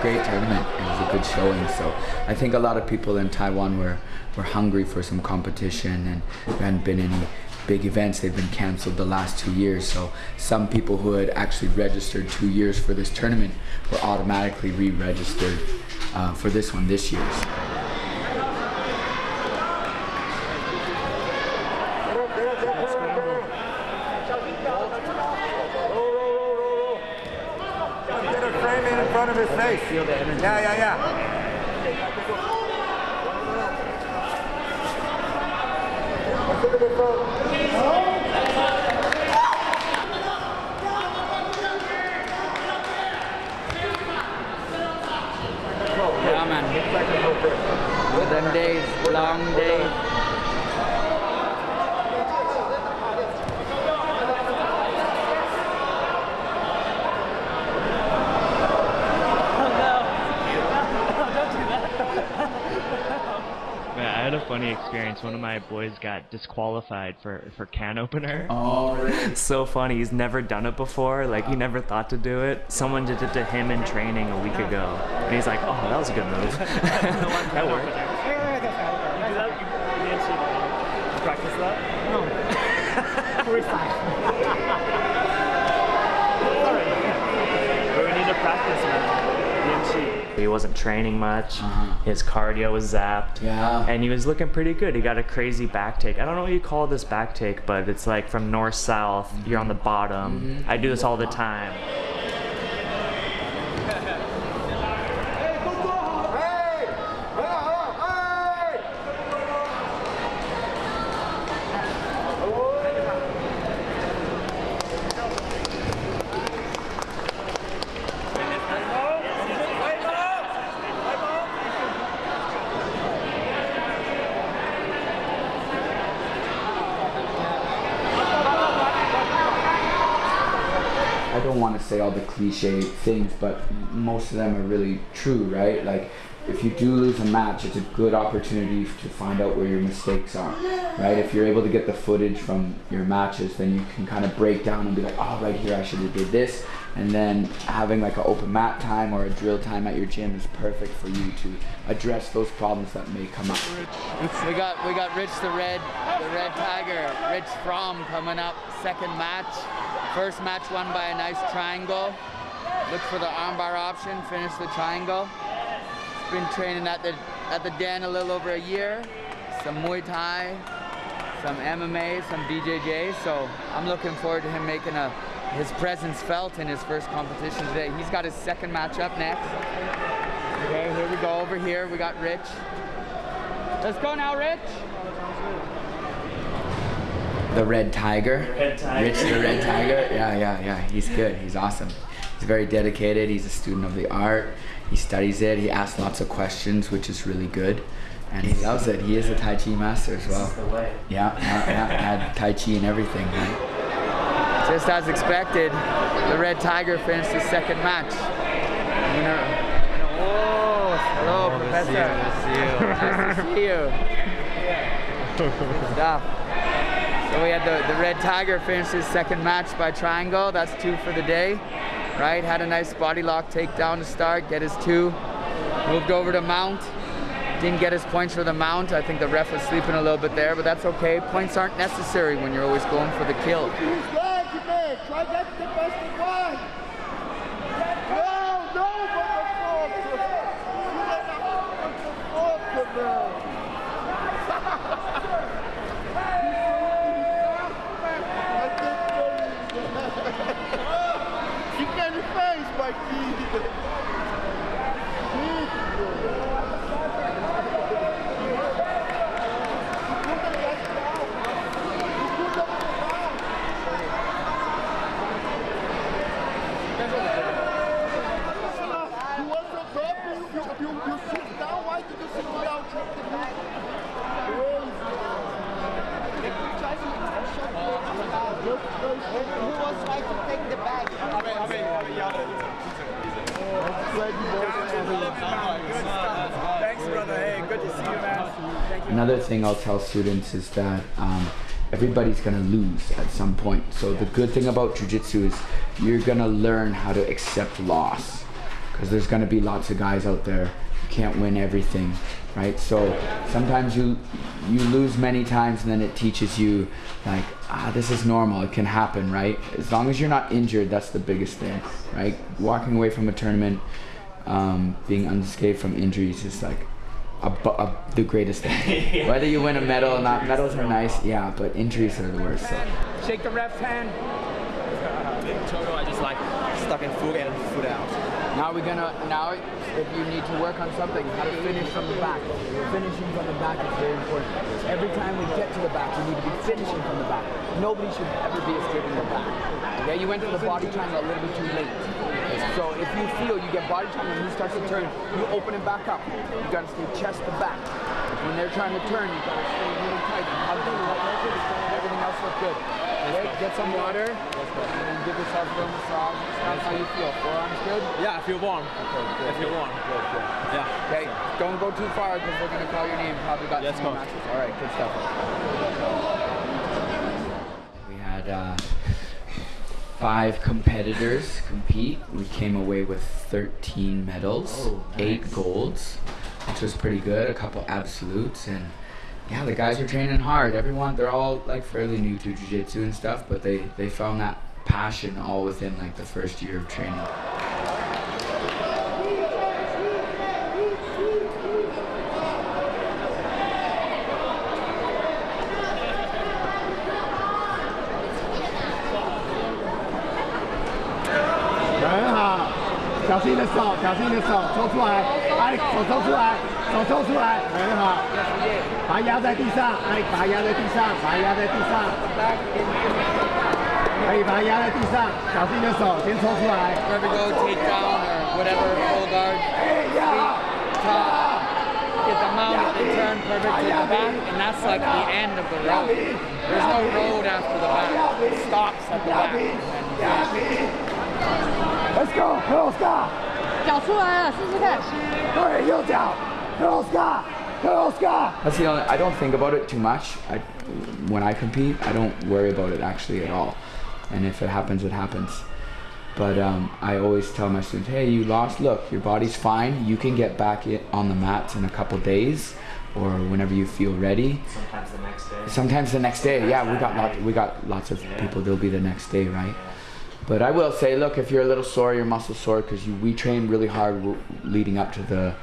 great tournament. It was a good showing. So I think a lot of people in Taiwan were, were hungry for some competition and there hadn't been any big events. They've been canceled the last two years. So some people who had actually registered two years for this tournament were automatically re-registered uh, for this one this year. Get a frame in front of his face. Yeah, yeah, yeah. Yeah, man. Them days, long days. Man, I had a funny experience. One of my boys got disqualified for, for can opener. Oh, really? So funny. He's never done it before. Like he never thought to do it. Someone did it to him in training a week ago, and he's like, "Oh, that was a good move. that worked." You do that? You, you didn't practice that? No. Freestyle. But we need to practice, man. DMC. He wasn't training much. Uh-huh. His cardio was zapped. Yeah. And he was looking pretty good. He got a crazy back take. I don't know what you call this back take, but it's like from north south. You're on the bottom. I do this all the time. Say all the cliche things, but most of them are really true, right? Like, if you do lose a match, it's a good opportunity to find out where your mistakes are, right? If you're able to get the footage from your matches, then you can kind of break down and be like, oh, right here, I should have did this. And then having like an open mat time or a drill time at your gym is perfect for you to address those problems that may come up. We got we got Rich the Red, the Red Tiger, Rich Fromm coming up, second match. First match won by a nice triangle. Look for the armbar option, finish the triangle. Been training at the at the den a little over a year. Some Muay Thai, some MMA, some BJJ. So I'm looking forward to him making a his presence felt in his first competition today. He's got his second match up next. Okay, here we go over here. We got Rich. Let's go now, Rich. The Red Tiger. Red Tiger. Rich the Red Tiger. Yeah, yeah, yeah. He's good. He's awesome. He's very dedicated. He's a student of the art. He studies it. He asks lots of questions, which is really good. And he loves it. He is a Tai Chi master as well. the way. Yeah, yeah, yeah. Had Tai Chi and everything, right? Just as expected, the Red Tiger finished his second match. Winner. Oh, hello, Professor. Nice to see you. Good stuff. So we had the, the Red Tiger finish his second match by triangle. That's two for the day, right? Had a nice body lock takedown to start, get his two. Moved over to mount. Didn't get his points for the mount. I think the ref was sleeping a little bit there, but that's okay. Points aren't necessary when you're always going for the kill. Try get the best of one. No, no, Kick in the face, Mikey. You want to drop, you, you, you, you sit down, why did you sit down? Drop the knee. Who was trying to take the bag? Thanks, brother. Hey, good to see you, man. Thank you. Another thing I'll tell students is that um, everybody's gonna lose at some point. So the good thing about jujitsu is you're gonna learn how to accept loss. because there's going to be lots of guys out there who can't win everything, right? So sometimes you you lose many times, and then it teaches you like ah, this is normal. It can happen, right? As long as you're not injured, that's the biggest thing, right? Walking away from a tournament, um, being unscathed from injuries is like a, a, the greatest thing. Whether you win a medal or not, medals are nice, yeah, but injuries are the worst. So. Shake the ref's hand. Total, I just like stuck in foot and foot out. Now we're gonna now if you need to work on something, how to finish from the back. Finishing from the back is very important. Every time we get to the back, you need to be finishing from the back. Nobody should ever be escaping the back. Okay, you went to the body triangle a little bit too late. So if you feel you get body triangle and he starts to turn, you open it back up. You gotta stay chest to back. When they're trying to turn, you gotta stay really tight and hug them. Everything else look good. Okay, get some water and then give yourself a little massage. That's how you feel. Forearms good? Yeah, I feel warm. Okay, good. I feel warm. Good, good. Yeah. Okay, don't go too far because we're gonna call your name. Probably got Yes, some more coach. matches. All right, good stuff. We had uh, five competitors compete. We came away with 13 medals, oh, eight golds, which was pretty good. A couple absolutes, and yeah, the guys are training hard. Everyone, they're all like fairly new to jiu-jitsu and stuff, but they they found that passion all within like the first year of training. 心你的手，小心你的手，抽出来，哎，手抽出来，手抽出来，很好，把它压在地上，哎，把它压在地上，把它压在地上，可以把它压在地上，小心你的手，先抽出来， Wherever go, take down or whatever, full guard, 哎呀， top, get them out, they turn perfect to the back, and that's like the end of the road. There's no road after the back. It stops at the back. Let's go，克罗斯卡，脚出来了，试试看。对，右脚，克罗斯卡，克罗斯卡。 That's the only. I don't think about it too much. I, when I compete, I don't worry about it actually at all. And if it happens, it happens. But um, I always tell my students, hey, you lost. Look, your body's fine. You can get back it on the mats in a couple days, or whenever you feel ready. Sometimes the next day. Sometimes the next day. Yeah, we got lot, we got lots of people. They'll be the next day, right? But I will say, look, if you're a little sore, your muscles sore because we train really hard leading up to the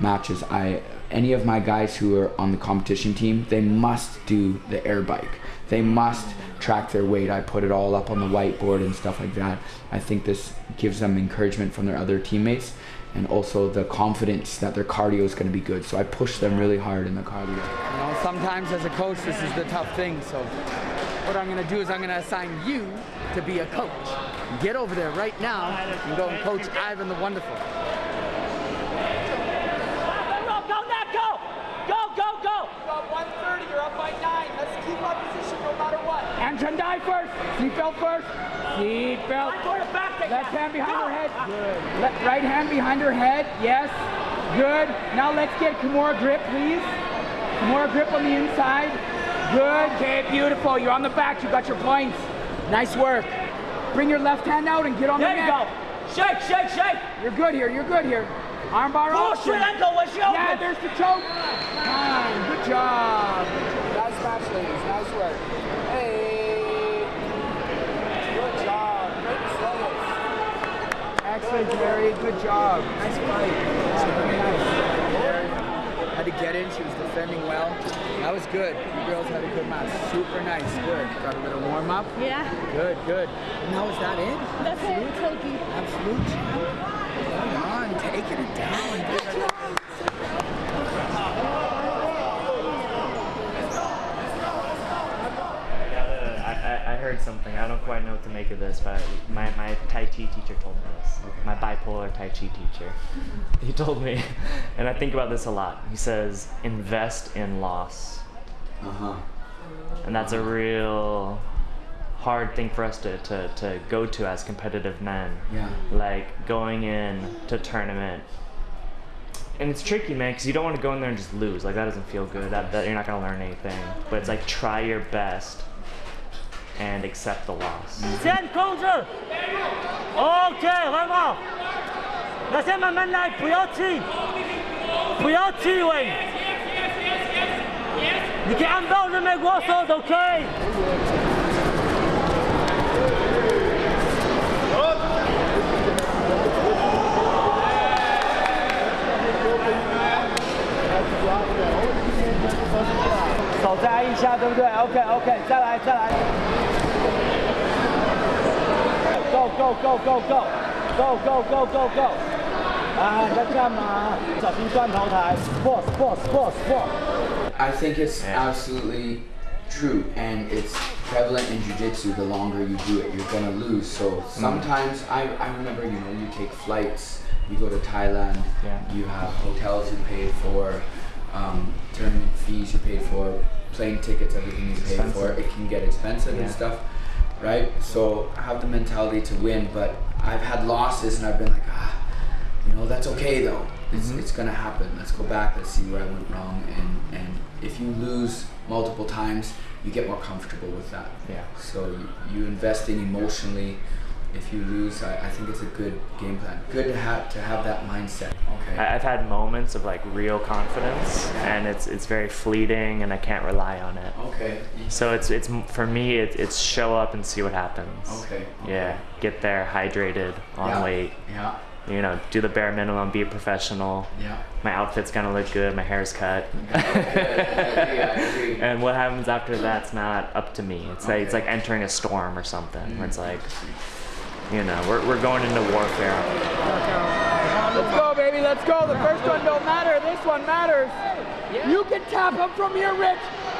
matches. I any of my guys who are on the competition team, they must do the air bike. They must track their weight. I put it all up on the whiteboard and stuff like that. I think this gives them encouragement from their other teammates and also the confidence that their cardio is going to be good. So I push them really hard in the cardio. You know, sometimes as a coach, this is the tough thing. So what I'm going to do is I'm going to assign you to be a coach. Get over there right now and go and coach Ivan the Wonderful. Go, go, Nat, go! Go, go, go! Got 130, you're up by nine. Let's keep our position no matter what. And die first. Seatbelt first. Seatbelt. I'm going to back take Left that. hand behind Go. her head. Good. Le- right hand behind her head. Yes. Good. Now let's get Kimura grip, please. Kimura grip on the inside. Good. Okay, beautiful. You're on the back. You got your points. Nice work. Bring your left hand out and get on There the neck. There you go. Shake, shake, shake. You're good here. You're good here. Armbar option. straight ankle when she. Yeah, there's the choke. Fine. Good job. Nice match, ladies. Nice work. Hey. Good job. Great. Excellent, Jerry. Good job. Nice fight. Nice. Had to get in. She was defending well. That was good. You girls had a good match. Super nice. Good. Got a little warm up. Yeah, Good, good. Now is that it? that's it, Toki. Absolute champ. Come on, taking it down. gotta- I, I, I heard something. I don't quite know what to make of this, but my, my Tai Chi teacher told me this. My bipolar Tai Chi teacher. He told me, and I think about this a lot. He says, invest in loss. Uh huh. And that's a real hard thing for us to, to, to go to as competitive men. Yeah. Like going in to tournament. And it's tricky, man, because you don't want to go in there and just lose. Like that doesn't feel good. That, that you're not gonna learn anything. But it's like try your best and accept the loss. 先控制。OK，很好。 那先慢慢来，不要气，不要气喂。你可以按照人美国说都可以。手再按一下，对不对？OK OK，再来再来。 Go go go go go go go go go go！啊，你在干嘛？小心断头台。Boss boss boss boss。 I think it's Yeah. absolutely true, and it's prevalent in jujitsu. The longer you do it, you're gonna lose. So sometimes I, I remember, you know, you take flights, you go to Thailand, Yeah. you have hotels you paid for, um, tournament fees you paid for, plane tickets, everything you paid for. expensive. It can get expensive and Yeah. stuff, right? So I have the mentality to win, but I've had losses and I've been like, ah, you know, that's okay though. It's, Mm-hmm. it's gonna happen. Let's go back. Let's see where I went wrong. And and if you lose multiple times, you get more comfortable with that. Yeah. So you, you invest in emotionally. If you lose, I, I think it's a good game plan. Good to have to have that mindset. Okay. I- I've had moments of like real confidence, and it's it's very fleeting, and I can't rely on it. okay. So it's it's for me it, it's show up and see what happens. Okay. okay. Yeah, get there hydrated, on Yeah. weight. Yeah. You know, do the bare minimum, be a professional. Yeah. My outfit's gonna look good. My hair's cut. I agree, I agree. and what happens after that's not up to me. It's like it's like entering a storm or something. Where it's mm. like, you know, we're we're going into warfare. Let's go, baby. Let's go. The first one don't matter. This one matters. You can tap him from here, Rich.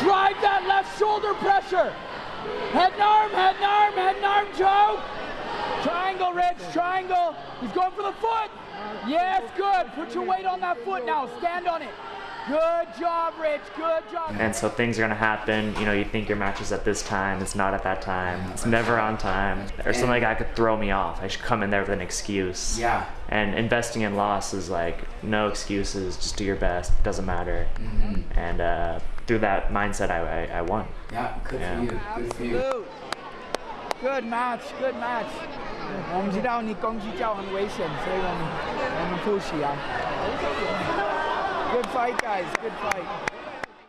Drive that left shoulder pressure. Head and arm, head and arm, head and arm, Joe. Triangle, Rich. Triangle. He's going for the foot. Yes, good. Put your weight on that foot now. Stand on it. Good job, Rich. Good job. And so things are gonna happen. You know, you think your match is at this time. It's not at that time. It's never on time. Or something like that could throw me off. I should come in there with an excuse. Yeah. And investing in loss is like no excuses. Just do your best. Doesn't matter. Mm-hmm. And uh, through that mindset, I, I, I won. Yeah. Good Yeah. for you. Good for you. Absolute. Good match, good match. 我们知道你攻击脚很危险，所以我们我们不喜啊。 Good fight, guys. Good fight.